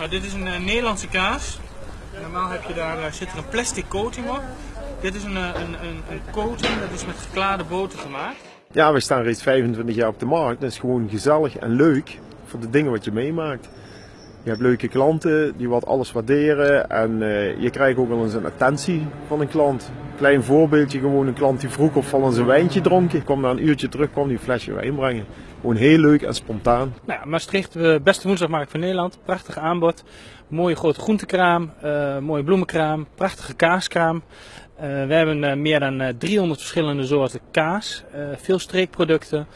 Nou, dit is een eh, Nederlandse kaas. Normaal heb je daar, eh, zit er een plastic coating op. Dit is een, eh, een, een, een coating, dat is met geklaarde boter gemaakt. Ja, we staan reeds 25 jaar op de markt. Dat is gewoon gezellig en leuk voor de dingen wat je meemaakt. Je hebt leuke klanten die wat alles waarderen en je krijgt ook wel eens een attentie van een klant. Klein voorbeeldje, gewoon een klant die vroeg of al een wijntje dronk. Kwam na een uurtje terug, kwam die flesje wijn brengen. Gewoon heel leuk en spontaan. Nou Maastricht, de beste woensdagmarkt van Nederland. Prachtig aanbod. Mooie grote groentekraam, eh, mooie bloemenkraam, prachtige kaaskraam. Eh, we hebben eh, meer dan eh, 300 verschillende soorten kaas, eh, veel streekproducten. Eh,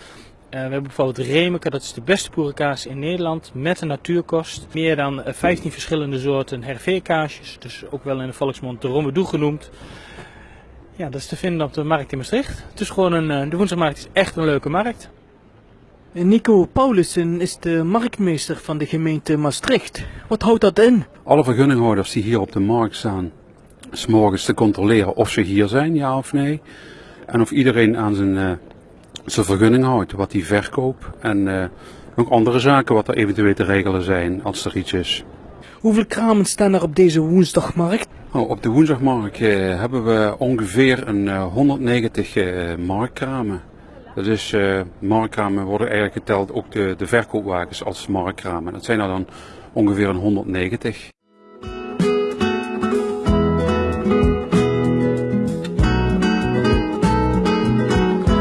we hebben bijvoorbeeld Remeke, dat is de beste boerenkaas in Nederland, met een natuurkost. Meer dan eh, 15 verschillende soorten hervé-kaasjes, dus ook wel in de volksmond de rommedoe genoemd. Ja, dat is te vinden op de markt in Maastricht. Het is gewoon een, eh, de woensdagmarkt is echt een leuke markt. Nico Paulussen is de marktmeester van de gemeente Maastricht. Wat houdt dat in? alle vergunninghouders die hier op de markt staan, s morgens te controleren of ze hier zijn, ja of nee. En of iedereen aan zijn, eh, zijn vergunning houdt, wat hij verkoopt. En eh, ook andere zaken wat er eventueel te regelen zijn, als er iets is. Hoeveel kramen staan er op deze woensdagmarkt? Nou, op de woensdagmarkt eh, hebben we ongeveer een eh, 190 eh, marktkramen. Dat is, eh marktkramen worden eigenlijk geteld ook de, de verkoopwagens als marktkramen. Dat zijn er dan ongeveer een 190.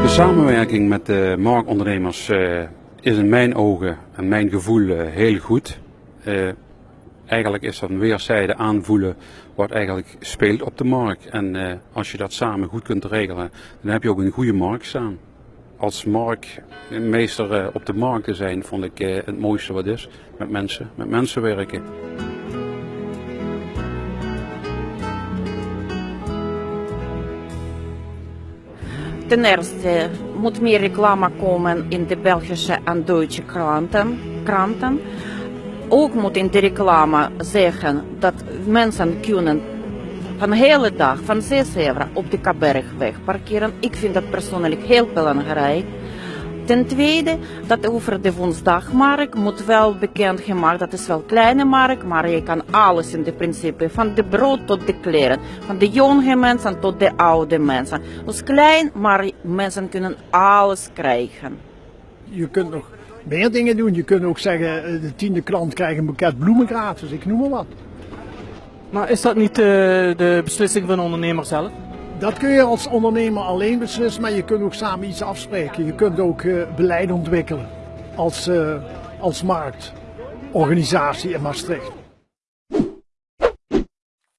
De samenwerking met de marktondernemers eh, is in mijn ogen en mijn gevoel eh, heel goed. Eh, eigenlijk is dat een weerszijde aanvoelen wat eigenlijk speelt op de markt. En eh, als je dat samen goed kunt regelen, dan heb je ook een goede markt staan. Als marktmeester eh, op de markt te zijn, vond ik eh, het mooiste wat is. Met mensen, met mensen werken. Ten eerste moet meer reclame komen in de Belgische en Duitse kranten. kranten. Ook moet in de reclame zeggen dat mensen kunnen van de hele dag, van 6 uur op de Kabergweg parkeren. Ik vind dat persoonlijk heel belangrijk. Ten tweede, dat over de woensdagmarkt moet wel bekend gemaakt, dat is wel een kleine markt, maar je kan alles in de principe, van de brood tot de kleren, van de jonge mensen tot de oude mensen. Dus klein, maar mensen kunnen alles krijgen. Je kunt nog meer dingen doen. Je kunt ook zeggen, eh, de tiende klant krijgt een boeket bloemen gratis, ik noem maar wat. Maar is dat niet eh, de beslissing van de ondernemer zelf? Dat kun je als ondernemer alleen beslissen, maar je kunt ook samen iets afspreken. Je kunt ook eh, beleid ontwikkelen als, als marktorganisatie in Maastricht.